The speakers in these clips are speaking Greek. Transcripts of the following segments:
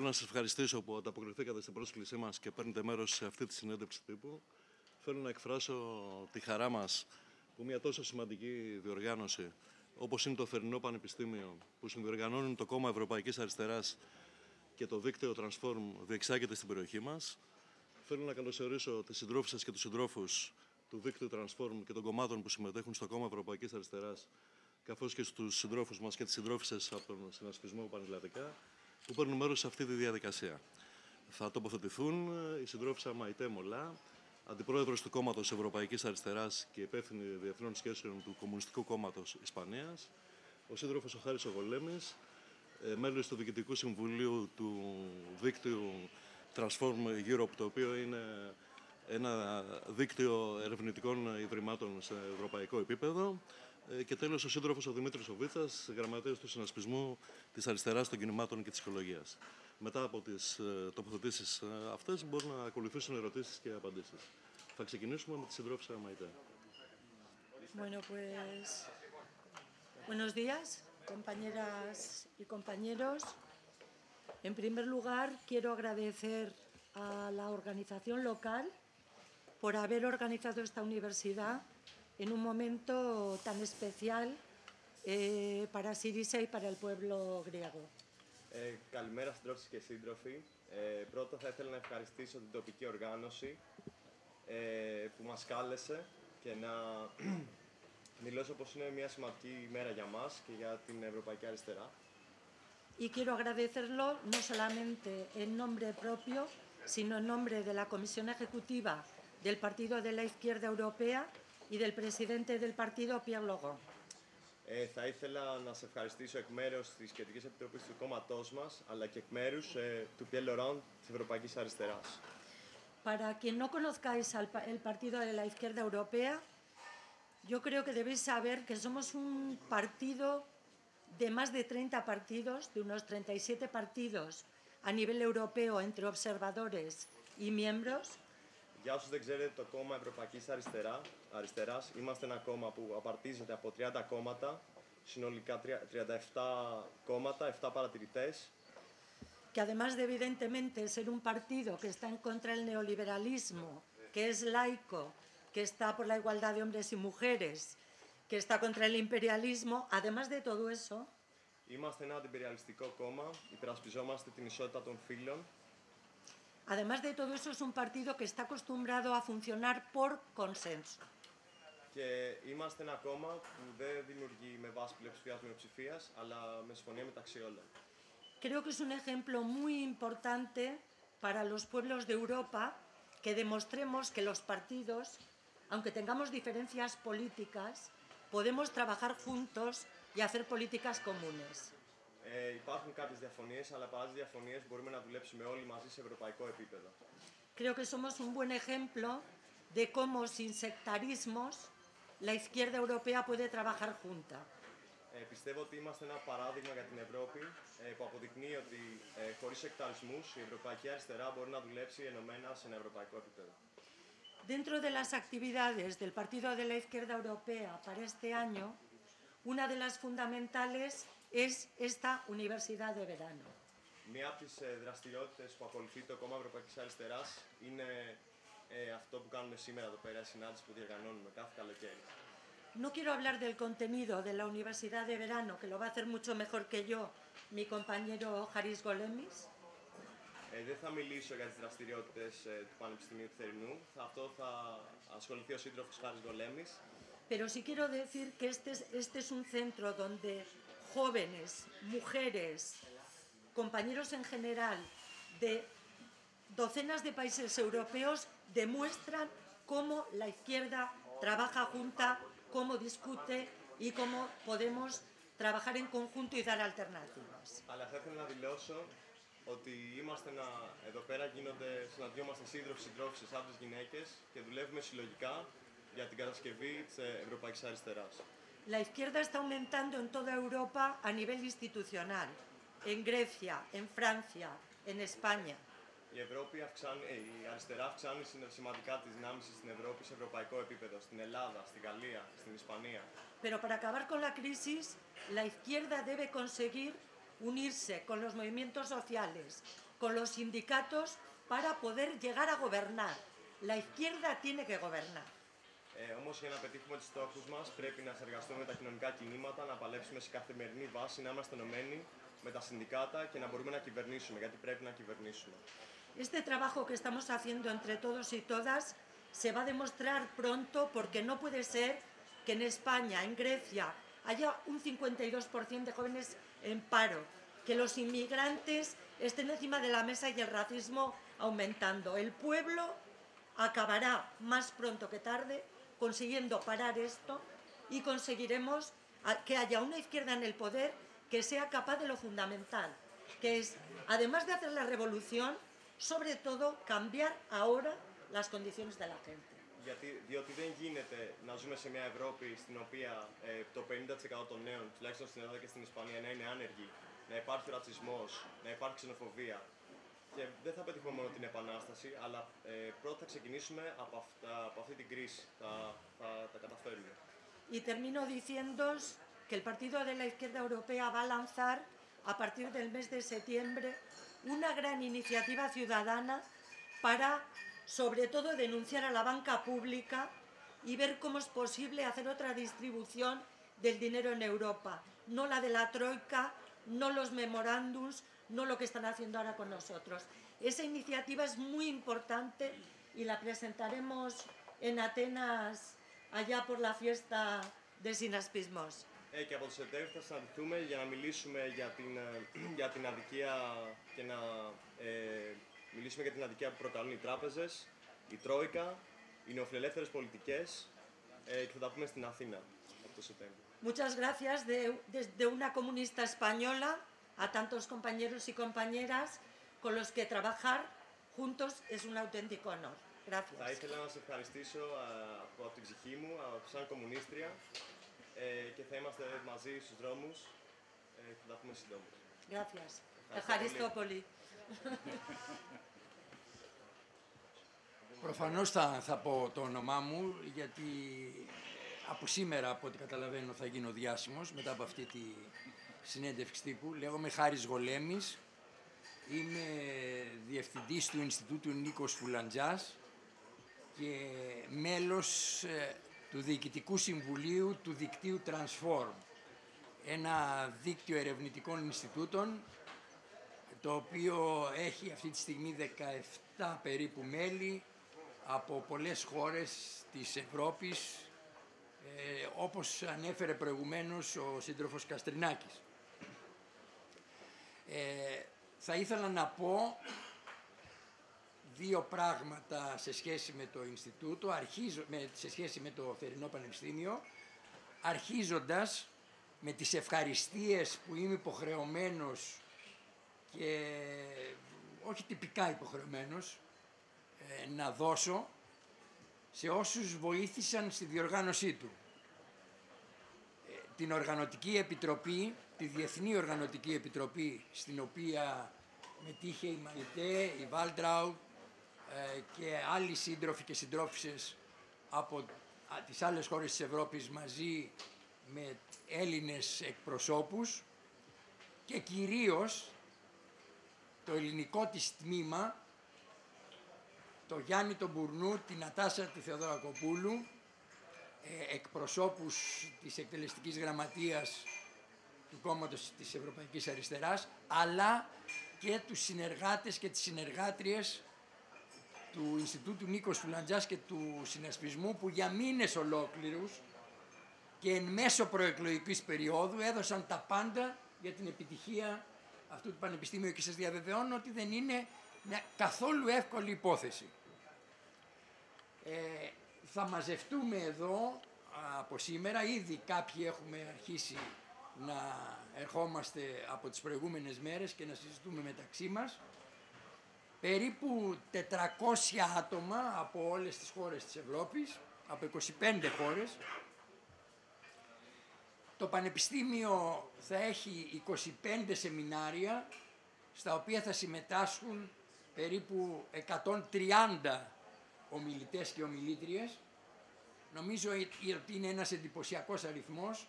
Θέλω να σας ευχαριστήσω που ανταποκριθήκατε στην πρόσκλησή μας και παίρνετε μέρος σε αυτή τη συνέντευξη τύπου. Θέλω να εκφράσω τη χαρά μας που μια τόσο σημαντική διοργάνωση όπως είναι το Θερινό Πανεπιστήμιο, που συνδιοργανώνουν το Κόμμα Ευρωπαϊκής Αριστεράς και το δίκτυο Transform, διεξάγεται στην περιοχή μας. Θέλω να καλωσορίσω τις συντρόφου και τους συντρόφους του δίκτυου Transform και των κομμάτων που συμμετέχουν στο Κόμμα Ευρωπαϊκής Αριστεράς, καθώς και στους συντρόφους μας και τις συντρόφισσες από τον συνασπισμό Πανελλαδικά που παίρνουν μέρος σε αυτή τη διαδικασία. Θα τοποθετηθούν η συντρόφισσα Μαϊτέ Μολά, αντιπρόεδρος του κόμματος Ευρωπαϊκής Αριστεράς και υπεύθυνη διεθνών σχέσεων του Κομμουνιστικού Κόμματος Ισπανίας, ο σύντροφος ο Χάρης Ογολέμης, ε, μέλος του Διοικητικού Συμβουλίου του δίκτυου Transform Europe, το οποίο είναι ένα δίκτυο ερευνητικών ιδρυμάτων σε ευρωπαϊκό επίπεδο ε, και τέλος ο σύντροφος ο Δημήτρης Οβίτσα, γραμματέας του Συνασπισμού της Αριστεράς των Κινημάτων και της Οικολογία. Μετά από τις ε, τοποθετήσεις ε, αυτές μπορούν να ακολουθήσουν ερωτήσεις και απαντήσεις. Θα ξεκινήσουμε με τη συντρόφισσα Μαϊτέ. Bueno, pues buenos días, compañeras y compañeros. En primer lugar, quiero agradecer a la organización local por haber organizado esta universidad en un momento tan especial eh, para Sirisa y para el pueblo griego. Ε, καλημέρα συντρόφοι και σύντροφοι. Ε, πρώτα θα ήθελα να ευχαριστήσω την τοπική οργάνωση ε, που μας κάλεσε και να μιλώσω πως είναι μια σημαντική ημέρα για μας και για την Ευρωπαϊκή Αριστερά. Y quiero agradecerlo no solamente en nombre propio, sino en nombre de la Comisión Ejecutiva del Partido de la Izquierda Europea y del presidente del partido, Pierre Logon. Ε, θα ήθελα να σε ευχαριστήσω εκ μέρους της Κεντρικής Επιτροπής του κόμματός μας, αλλά και εκ μέρους ε, του Pierre Laurent της Ευρωπαϊκής Αριστεράς. Para quien no conozcáis al pa- el partido de la Izquierda Europea, yo creo que debéis saber que somos un partido de más de 30 partidos, de unos 37 partidos a nivel europeo entre observadores y miembros, Για όσους δεν ξέρετε, το κόμμα Ευρωπαϊκής Αριστερά, Αριστεράς είμαστε ένα κόμμα που απαρτίζεται από 30 κόμματα, συνολικά τρια- 37 κόμματα, 7 παρατηρητές, que además de evidentemente ser un partido que está en contra del neoliberalismo, que es laico, que está por la igualdad de hombres y mujeres, que está contra el imperialismo, además de todo eso, Είμαστε ένα αντιπεριαλιστικό κόμμα, υπερασπιζόμαστε την ισότητα των φύλων además de todo eso es un partido que está acostumbrado a funcionar por consenso. και είμαστε ένα κόμμα που δεν δημιουργεί με βάση πλειοψηφία μειοψηφία, αλλά με συμφωνία μεταξύ όλων. Creo que es un ejemplo muy importante para los pueblos de Europa que demostremos que los partidos, aunque tengamos diferencias políticas, podemos trabajar juntos y hacer políticas comunes. Ε, υπάρχουν κάποιες διαφωνίες, αλλά παρά τις διαφωνίες μπορούμε να δουλέψουμε όλοι μαζί σε ευρωπαϊκό επίπεδο. Creo que somos un buen ejemplo de cómo sin sectarismos la izquierda europea puede trabajar junta. Ε, πιστεύω ότι είμαστε ένα παράδειγμα για την Ευρώπη ε, που αποδεικνύει ότι ε, χωρίς εκταλισμού η Ευρωπαϊκή Αριστερά μπορεί να δουλέψει ενωμένα σε ένα ευρωπαϊκό επίπεδο. Dentro de las actividades del Partido de la Izquierda Europea para este año, una de las fundamentales es esta universidad de verano. Μία από τις δραστηριότητες που ακολουθεί το κόμμα Ευρωπαϊκής Αριστερά είναι ε, αυτό που κάνουμε σήμερα εδώ πέρα, η συνάντηση που διοργανώνουμε κάθε καλοκαίρι. No quiero hablar del contenido de la universidad de verano, que lo va a hacer mucho mejor que yo mi compañero Haris Golemis, Ε, δεν θα μιλήσω για τις δραστηριότητες του Πανεπιστημίου του Θερινού. Θα, αυτό θα ασχοληθεί ο σύντροφος Χάρης Γολέμης. pero sí quiero decir que este es, este es un centro donde jóvenes, mujeres, compañeros en general de docenas de países europeos demuestran cómo la izquierda trabaja junta, cómo discute y cómo podemos trabajar en conjunto y dar alternativas. Αλλά θα ήθελα να δηλώσω ότι είμαστε ένα, εδώ πέρα γίνονται, συναντιόμαστε σύντροφοι, συντρόφοι, άντρε, γυναίκε και δουλεύουμε συλλογικά για την κατασκευή τη Ευρωπαϊκή Αριστερά. La izquierda está aumentando en toda Europa a nivel institucional, en Grecia, en Francia, en España. Η, Ευρώπη αυξάνει, ε, η αριστερά αυξάνει συν- σημαντικά τι δυνάμει της στην Ευρώπη σε ευρωπαϊκό επίπεδο, στην Ελλάδα, στη Γαλλία, στην Ισπανία. Pero para acabar con la crisis, la izquierda debe conseguir unirse con los movimientos sociales, con los sindicatos para poder llegar a gobernar. La izquierda tiene que gobernar. Ε, Όμω για να πετύχουμε του στόχου μα πρέπει να συνεργαστούμε με τα κοινωνικά κινήματα, να παλέψουμε σε καθημερινή βάση, να είμαστε ενωμένοι με τα συνδικάτα και να μπορούμε να κυβερνήσουμε, γιατί πρέπει να κυβερνήσουμε. Este trabajo que estamos haciendo entre todos y todas se va a demostrar pronto porque no puede ser que en España, en Grecia, haya un 52% de jóvenes en paro, que los inmigrantes estén encima de la mesa y el racismo aumentando. El pueblo acabará más pronto que tarde consiguiendo parar esto y conseguiremos a- que haya una izquierda en el poder que sea capaz de lo fundamental, que es, además de hacer la revolución, sobre todo cambiar ahora las condiciones de la gente. Γιατί, διότι δεν γίνεται να ζούμε σε μια Ευρώπη στην οποία ε, το 50% των νέων, τουλάχιστον στην Ελλάδα και στην Ισπανία, να είναι άνεργοι, να υπάρχει ρατσισμό, να υπάρχει ξενοφοβία. Και δεν θα πετύχουμε μόνο την επανάσταση, αλλά ε, πρώτα θα ξεκινήσουμε από, αυτά, από αυτή την κρίση. Θα, θα τα καταφέρουμε. Y termino diciéndoos que el Partido de la Izquierda Europea va a lanzar a partir del mes de septiembre una gran iniciativa ciudadana para, sobre todo, denunciar a la banca pública y ver cómo es posible hacer otra distribución del dinero en Europa. No la de la Troika, no los memorándums, no lo que están haciendo ahora con nosotros. Esa iniciativa es muy importante y la presentaremos en Atenas allá por la fiesta de Sinaspismos. Ε, και από το Σεπτέμβριο θα συναντηθούμε για να μιλήσουμε για την, ε, για την αδικία και να ε, μιλήσουμε για την αδικία που προκαλούν οι τράπεζες, η Τρόικα, οι νεοφιλελεύθερες πολιτικές ε, και θα τα πούμε στην Αθήνα από το Σεπτέμβριο. Muchas gracias de, desde una comunista española a tantos compañeros y compañeras con los que trabajar juntos es un auténtico honor. Θα Gracias. ήθελα να σας ευχαριστήσω ε, από, από την ψυχή μου, από, σαν κομμουνίστρια ε, και θα είμαστε μαζί στους δρόμους ε, και θα τα πούμε συντόμως. Gracias. Ευχαριστώ Ευχαριστώ πολύ. Προφανώς θα, θα πω το όνομά μου, γιατί από σήμερα, από ό,τι καταλαβαίνω, θα γίνω διάσημος μετά από αυτή τη συνέντευξη τύπου. Λέγομαι Χάρης Γολέμης, είμαι διευθυντής του Ινστιτούτου Νίκος Φουλαντζάς και μέλος ε, του Διοικητικού Συμβουλίου του δικτύου Transform, ένα δίκτυο ερευνητικών Ινστιτούτων το οποίο έχει αυτή τη στιγμή 17 περίπου μέλη από πολλές χώρες της Ευρώπης, ε, όπως ανέφερε προηγουμένως ο σύντροφος Καστρινάκης. Ε, θα ήθελα να πω δύο πράγματα σε σχέση με το Ινστιτούτο, αρχίζω, με, σε σχέση με το Θερινό Πανεπιστήμιο, αρχίζοντας με τις ευχαριστίες που είμαι υποχρεωμένος και όχι τυπικά υποχρεωμένος ε, να δώσω σε όσους βοήθησαν στη διοργάνωσή του. Ε, την Οργανωτική Επιτροπή, τη Διεθνή Οργανωτική Επιτροπή, στην οποία μετήχε η Μαϊτέ, η Βάλτραου ε, και άλλοι σύντροφοι και συντρόφισσες από α, τις άλλες χώρες της Ευρώπης μαζί με Έλληνες εκπροσώπους και κυρίως το ελληνικό της τμήμα, το Γιάννη τον Μπουρνού, την Νατάσα τη Θεοδωρακοπούλου, ε, εκπροσώπους της εκτελεστικής γραμματείας του κόμματος της Ευρωπαϊκής Αριστεράς, αλλά και τους συνεργάτες και τις συνεργάτριες του Ινστιτούτου Νίκος Φουλαντζάς και του Συνασπισμού που για μήνες ολόκληρους και εν μέσω προεκλογικής περίοδου έδωσαν τα πάντα για την επιτυχία αυτού του Πανεπιστήμιου και σας διαβεβαιώνω ότι δεν είναι μια καθόλου εύκολη υπόθεση. Ε, θα μαζευτούμε εδώ από σήμερα, ήδη κάποιοι έχουμε αρχίσει να ερχόμαστε από τις προηγούμενες μέρες και να συζητούμε μεταξύ μας. Περίπου 400 άτομα από όλες τις χώρες της Ευρώπης, από 25 χώρες, το Πανεπιστήμιο θα έχει 25 σεμινάρια στα οποία θα συμμετάσχουν περίπου 130 ομιλητές και ομιλήτριες. Νομίζω ότι είναι ένας εντυπωσιακός αριθμός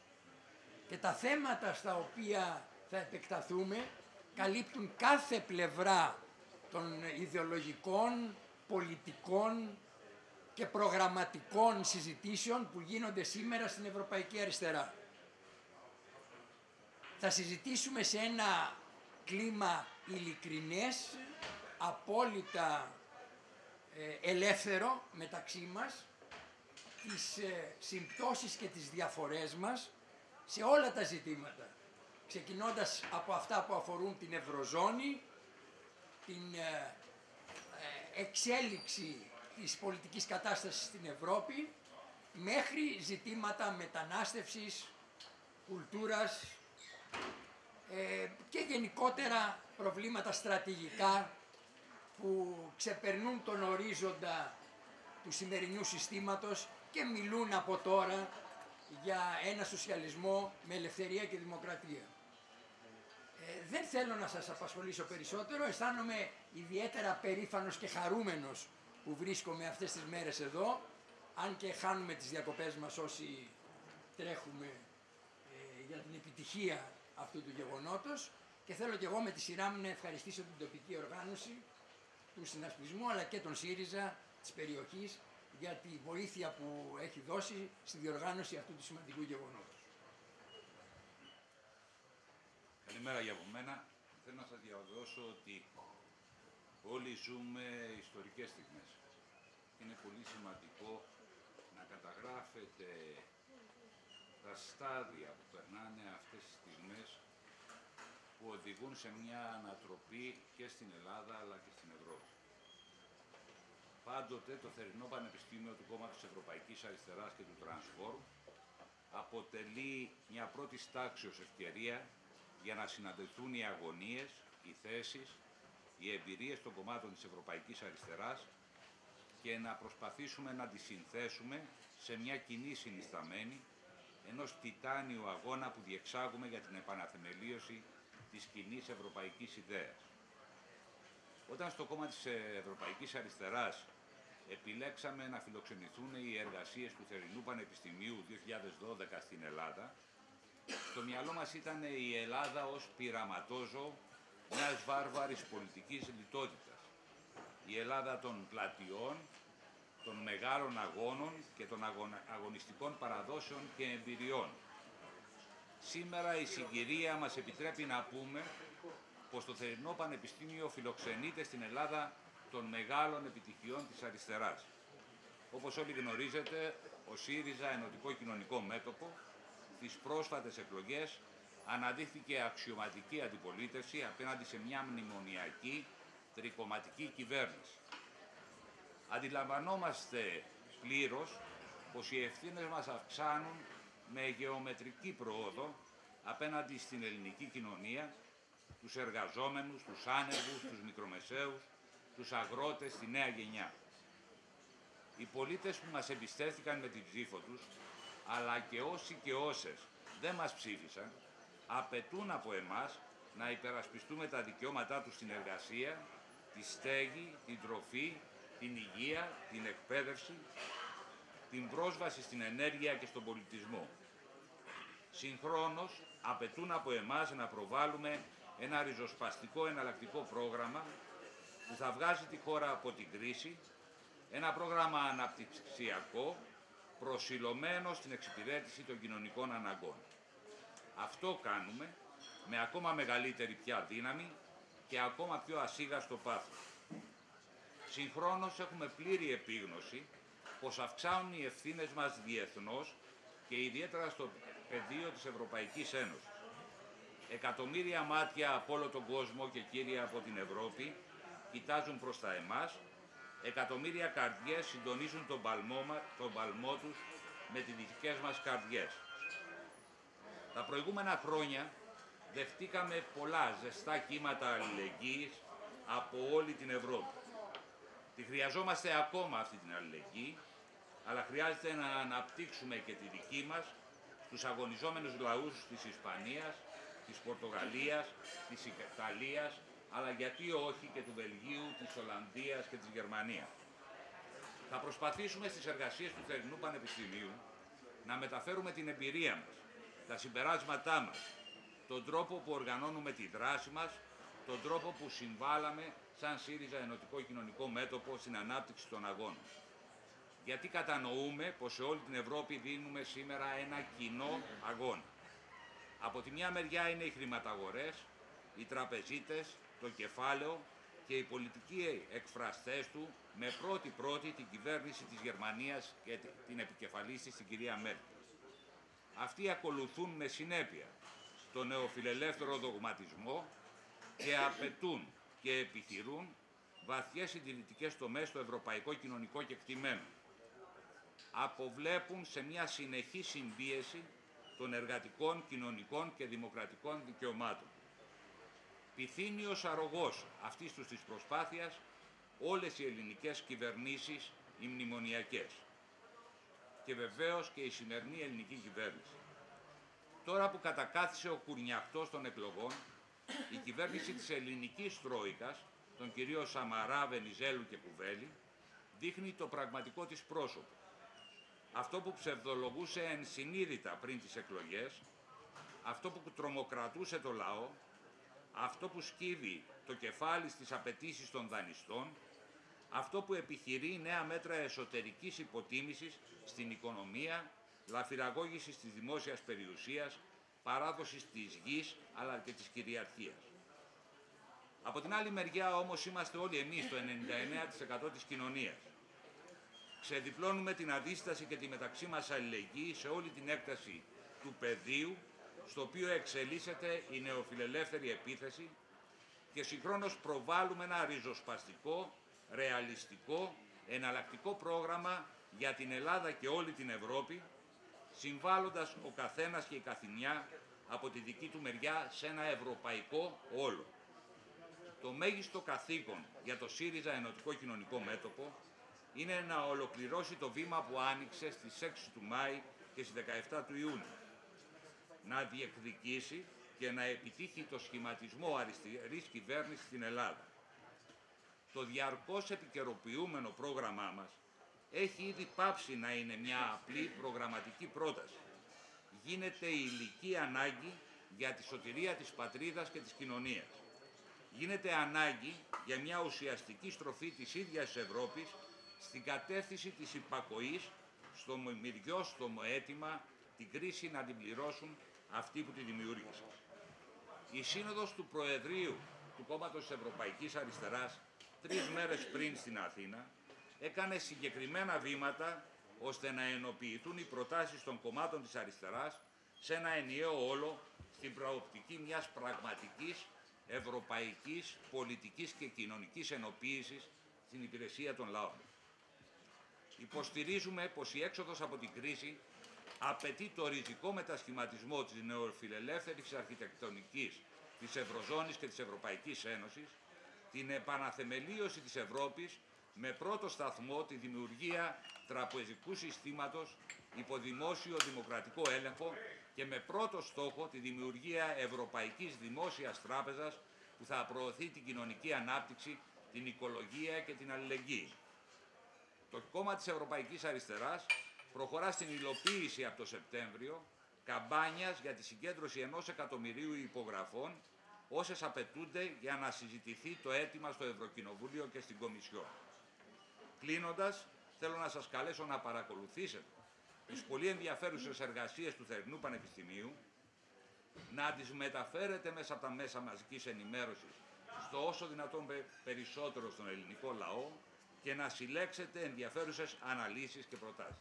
και τα θέματα στα οποία θα επεκταθούμε καλύπτουν κάθε πλευρά των ιδεολογικών, πολιτικών και προγραμματικών συζητήσεων που γίνονται σήμερα στην Ευρωπαϊκή Αριστερά. Θα συζητήσουμε σε ένα κλίμα ειλικρινές, απόλυτα ε, ελεύθερο μεταξύ μας, τις ε, συμπτώσεις και τις διαφορές μας σε όλα τα ζητήματα. Ξεκινώντας από αυτά που αφορούν την Ευρωζώνη, την ε, ε, εξέλιξη της πολιτικής κατάστασης στην Ευρώπη, μέχρι ζητήματα μετανάστευσης, κουλτούρας ε, και γενικότερα προβλήματα στρατηγικά που ξεπερνούν τον ορίζοντα του σημερινού συστήματος και μιλούν από τώρα για ένα σοσιαλισμό με ελευθερία και δημοκρατία. Ε, δεν θέλω να σας απασχολήσω περισσότερο, αισθάνομαι ιδιαίτερα περήφανος και χαρούμενος που βρίσκομαι αυτές τις μέρες εδώ, αν και χάνουμε τις διακοπές μας όσοι τρέχουμε ε, για την επιτυχία αυτού του γεγονότος. Και θέλω και εγώ με τη σειρά μου να ευχαριστήσω την τοπική οργάνωση του συνασπισμού αλλά και τον ΣΥΡΙΖΑ της περιοχής για τη βοήθεια που έχει δώσει στη διοργάνωση αυτού του σημαντικού γεγονότος. Καλημέρα για από μένα. Θέλω να σας διαβεβαιώσω ότι όλοι ζούμε ιστορικές στιγμές. Είναι πολύ σημαντικό να καταγράφετε τα στάδια που περνάνε αυτές τις στιγμές που οδηγούν σε μια ανατροπή και στην Ελλάδα αλλά και στην Ευρώπη. Πάντοτε το θερινό Πανεπιστήμιο του Κόμματος Ευρωπαϊκής Αριστεράς και του Transform αποτελεί μια πρώτη τάξεως ευκαιρία για να συναντηθούν οι αγωνίες, οι θέσεις, οι εμπειρίες των κομμάτων της Ευρωπαϊκής Αριστεράς και να προσπαθήσουμε να τις συνθέσουμε σε μια κοινή συνισταμένη ενός τιτάνιου αγώνα που διεξάγουμε για την επαναθεμελίωση της κοινής ευρωπαϊκής ιδέας. Όταν στο κόμμα της Ευρωπαϊκής Αριστεράς επιλέξαμε να φιλοξενηθούν οι εργασίες του Θερινού Πανεπιστημίου 2012 στην Ελλάδα, στο μυαλό μας ήταν η Ελλάδα ως πειραματόζω μιας βάρβαρης πολιτικής λιτότητας. Η Ελλάδα των πλατιών, των μεγάλων αγώνων και των αγωνιστικών παραδόσεων και εμπειριών. Σήμερα η συγκυρία μας επιτρέπει να πούμε πως το Θερινό Πανεπιστήμιο φιλοξενείται στην Ελλάδα των μεγάλων επιτυχιών της αριστεράς. Όπως όλοι γνωρίζετε, ο ΣΥΡΙΖΑ Ενωτικό Κοινωνικό Μέτωπο τις πρόσφατες εκλογές αναδείχθηκε αξιωματική αντιπολίτευση απέναντι σε μια μνημονιακή τρικοματική κυβέρνηση. Αντιλαμβανόμαστε πλήρως πως οι ευθύνες μας αυξάνουν με γεωμετρική πρόοδο απέναντι στην ελληνική κοινωνία, τους εργαζόμενους, τους άνεργους, τους μικρομεσαίους, τους αγρότες, τη νέα γενιά. Οι πολίτες που μας εμπιστεύτηκαν με την ψήφο τους αλλά και όσοι και όσες δεν μας ψήφισαν, απαιτούν από εμάς να υπερασπιστούμε τα δικαιώματά τους στην εργασία, τη στέγη, την τροφή, την υγεία, την εκπαίδευση, την πρόσβαση στην ενέργεια και στον πολιτισμό. Συγχρόνως, απαιτούν από εμάς να προβάλλουμε ένα ριζοσπαστικό εναλλακτικό πρόγραμμα που θα βγάζει τη χώρα από την κρίση, ένα πρόγραμμα αναπτυξιακό προσιλωμένο στην εξυπηρέτηση των κοινωνικών αναγκών. Αυτό κάνουμε με ακόμα μεγαλύτερη πια δύναμη και ακόμα πιο ασίγαστο πάθος. Συγχρόνως έχουμε πλήρη επίγνωση πως αυξάνουν οι ευθύνες μας διεθνώς και ιδιαίτερα στο πεδίο της Ευρωπαϊκής Ένωσης. Εκατομμύρια μάτια από όλο τον κόσμο και κύρια από την Ευρώπη κοιτάζουν προς τα εμάς εκατομμύρια καρδιές συντονίζουν τον παλμό, τον παλμό τους με τις δικές μας καρδιές. Τα προηγούμενα χρόνια δεχτήκαμε πολλά ζεστά κύματα αλληλεγγύης από όλη την Ευρώπη. Τη χρειαζόμαστε ακόμα αυτή την αλληλεγγύη, αλλά χρειάζεται να αναπτύξουμε και τη δική μας στους αγωνιζόμενους λαούς της Ισπανίας, της Πορτογαλίας, της Ιταλίας, αλλά γιατί όχι και του Βελγίου, της Ολλανδίας και της Γερμανίας. Θα προσπαθήσουμε στις εργασίες του Θερινού Πανεπιστημίου να μεταφέρουμε την εμπειρία μας, τα συμπεράσματά μας, τον τρόπο που οργανώνουμε τη δράση μας, τον τρόπο που συμβάλαμε σαν ΣΥΡΙΖΑ Ενωτικό Κοινωνικό Μέτωπο στην ανάπτυξη των αγώνων. Γιατί κατανοούμε πως σε όλη την Ευρώπη δίνουμε σήμερα ένα κοινό αγώνα. Από τη μια μεριά είναι οι χρηματαγορές, οι τραπεζίτες, το κεφάλαιο και οι πολιτικοί εκφραστές του με πρώτη-πρώτη την κυβέρνηση της Γερμανίας και την επικεφαλής της, την κυρία Μέρκελ. Αυτοί ακολουθούν με συνέπεια το νεοφιλελεύθερο δογματισμό και απαιτούν και επιχειρούν βαθιές συντηρητικές τομές στο ευρωπαϊκό κοινωνικό κεκτημένο. Αποβλέπουν σε μια συνεχή συμπίεση των εργατικών, κοινωνικών και δημοκρατικών δικαιωμάτων. Πυθύνιος αρρωγός αυτής τους της προσπάθειας όλες οι ελληνικές κυβερνήσεις, οι μνημονιακές. Και βεβαίως και η σημερινή ελληνική κυβέρνηση. Τώρα που κατακάθισε ο κουρνιαχτός των εκλογών, η κυβέρνηση της ελληνικής Τρόικας, τον κυρίο Σαμαρά, Βενιζέλου και Κουβέλη, δείχνει το πραγματικό της πρόσωπο. Αυτό που ψευδολογούσε ενσυνείδητα πριν τις εκλογές, αυτό που τρομοκρατούσε το λαό, αυτό που σκύβει το κεφάλι στις απαιτήσεις των δανειστών, αυτό που επιχειρεί νέα μέτρα εσωτερικής υποτίμησης στην οικονομία, λαφυραγώγησης της δημόσιας περιουσίας, παράδοσης της γης αλλά και της κυριαρχίας. Από την άλλη μεριά όμως είμαστε όλοι εμείς το 99% της κοινωνίας. Ξεδιπλώνουμε την αντίσταση και τη μεταξύ μας αλληλεγγύη σε όλη την έκταση του πεδίου στο οποίο εξελίσσεται η νεοφιλελεύθερη επίθεση και συγχρόνως προβάλλουμε ένα ριζοσπαστικό, ρεαλιστικό, εναλλακτικό πρόγραμμα για την Ελλάδα και όλη την Ευρώπη, συμβάλλοντας ο καθένας και η καθηνιά από τη δική του μεριά σε ένα ευρωπαϊκό όλο. Το μέγιστο καθήκον για το ΣΥΡΙΖΑ Ενωτικό Κοινωνικό Μέτωπο είναι να ολοκληρώσει το βήμα που άνοιξε στις 6 του Μάη και στις 17 του Ιούνιου. Να διεκδικήσει και να επιτύχει το σχηματισμό αριστερής κυβέρνησης στην Ελλάδα. Το διαρκώς επικαιροποιούμενο πρόγραμμά μας έχει ήδη πάψει να είναι μια απλή προγραμματική πρόταση. Γίνεται η ηλική ανάγκη για τη σωτηρία της πατρίδας και της κοινωνίας. Γίνεται ανάγκη για μια ουσιαστική στροφή της ίδιας Ευρώπης στην κατεύθυνση της υπακοής στο μυριόστομο αίτημα την κρίση να την πληρώσουν αυτοί που τη δημιούργησαν. Η σύνοδος του Προεδρείου του Κόμματος της Ευρωπαϊκής Αριστεράς τρεις μέρες πριν στην Αθήνα έκανε συγκεκριμένα βήματα ώστε να ενοποιηθούν οι προτάσεις των κομμάτων της αριστεράς σε ένα ενιαίο όλο στην προοπτική μιας πραγματικής ευρωπαϊκής πολιτικής και κοινωνικής ενοποίησης στην υπηρεσία των λαών. Υποστηρίζουμε πως η έξοδος από την κρίση απαιτεί το ριζικό μετασχηματισμό της νεοφιλελεύθερης αρχιτεκτονικής της Ευρωζώνης και της Ευρωπαϊκής Ένωσης, την επαναθεμελίωση της Ευρώπης με πρώτο σταθμό τη δημιουργία τραπεζικού συστήματος υπό δημόσιο δημοκρατικό έλεγχο και με πρώτο στόχο τη δημιουργία Ευρωπαϊκής Δημόσιας Τράπεζας που θα προωθεί την κοινωνική ανάπτυξη, την οικολογία και την αλληλεγγύη. Το κόμμα της Ευρωπαϊκής Αριστεράς προχωρά στην υλοποίηση από το Σεπτέμβριο καμπάνιας για τη συγκέντρωση ενός εκατομμυρίου υπογραφών όσες απαιτούνται για να συζητηθεί το αίτημα στο Ευρωκοινοβούλιο και στην Κομισιόν. Κλείνοντας, θέλω να σας καλέσω να παρακολουθήσετε τις πολύ ενδιαφέρουσες εργασίες του Θερινού Πανεπιστημίου, να τις μεταφέρετε μέσα από τα μέσα μαζικής ενημέρωσης στο όσο δυνατόν περισσότερο στον ελληνικό λαό και να συλλέξετε ενδιαφέρουσες αναλύσεις και προτάσεις.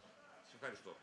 Σας ευχαριστώ.